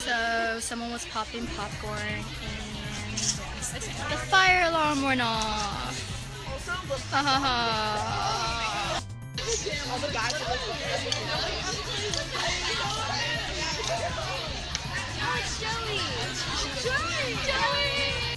So someone was popping popcorn and the fire alarm went off. Ha ha ha. Sarah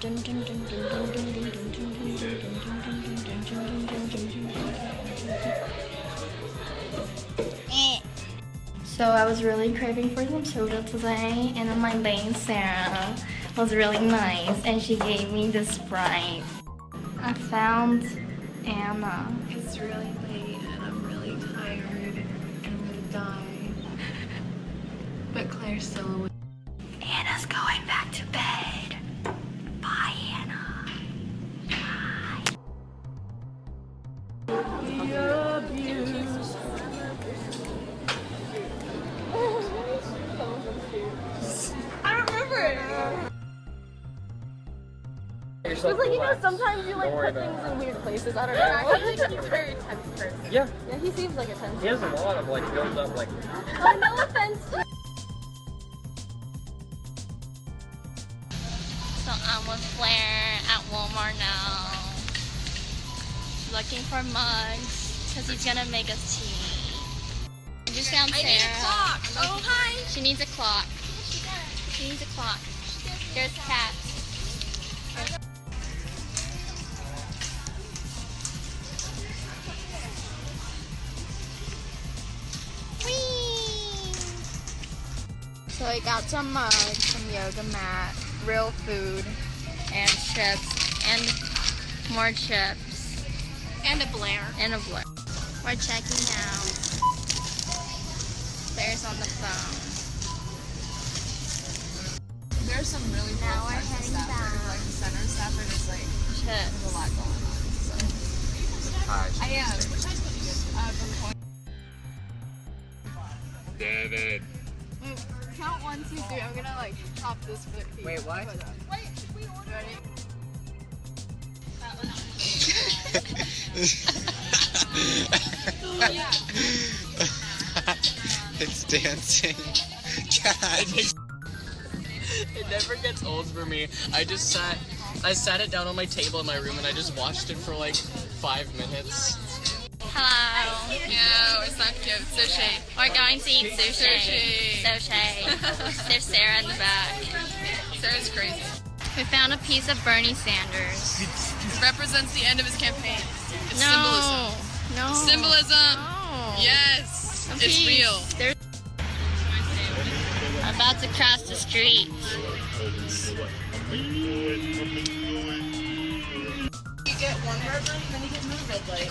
dun, dun. Eh. So I was really craving for some soda today, and then my date Sarah was really nice, and she gave me this Sprite. I found Anna. It's really late die. But Claire's still awake. Anna's going back to bed. Bye, Anna. Bye. It's like, you know, sometimes you like put things in weird places. I don't know. I feel like he's very tense person. Yeah, Yeah, he seems like a tense he has a lot of like built up like Oh, no offense. So I'm with Blair at Walmart now. Looking for mugs because he's gonna make us tea. I just found Sarah. Oh, hi. She needs a clock. She needs a clock. There's Kat. Whee! So I got some mugs, some yoga mat, real food, and chips, and more chips, And a Blair. and a blur. We're checking out. There's on the phone. There's some really cool Now we're heading Stafford, back. like the center of Stafford is like Chips. there's a lot going on. So I am. Uh, David. Count one, two, three. I'm gonna like pop this for the Wait, what? Wait, we ordered Ready? it's dancing. God. It never gets old for me. I just sat, I sat it down on my table in my room and I just watched it for like five minutes. Hello. Yeah, it's not cute. Sushi. We're going to eat sushi. Sushi. Sushi. There's Sarah in the back. Sarah's crazy. We found a piece of Bernie Sanders. It represents the end of his campaign. It's No. No. symbolism. Symbolism. No. Yes. A It's piece. real. There's I'm about to cross the street. You get one burger and then you get another red light.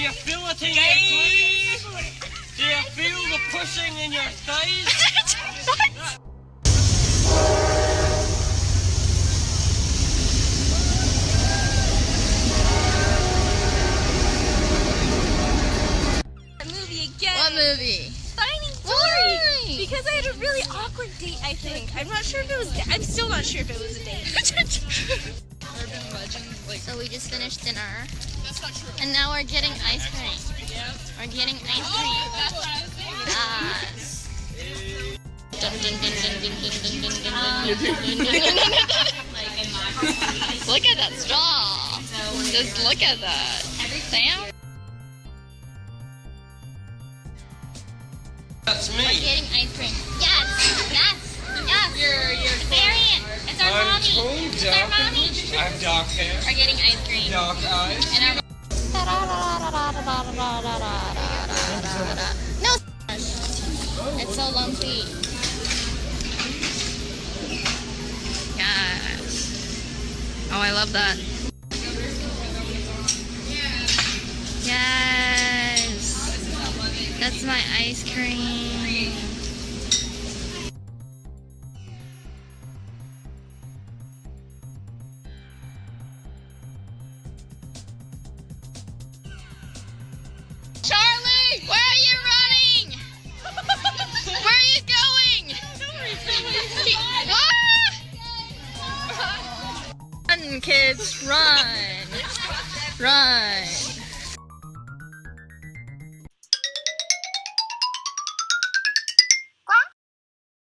Do you feel it in your glutes? Do you feel the pushing in your thighs? movie again. What movie? Finding Why? Dory. Because I had a really awkward date, I think. I'm not sure if it was. I'm still not sure if it was a date. So we just finished dinner. And now we're getting ice cream. We're getting ice cream. Look at that straw. Just look at that. Sam? That's me. We're getting ice cream. Yes, yes, yes. You're, you're Variant. It's our I'm mommy. It's our mommy. I'm dark Hair dark eyes. No, it's so lumpy. Yes. Oh, I love that. Yes. That's my ice cream. Kids, run. Run.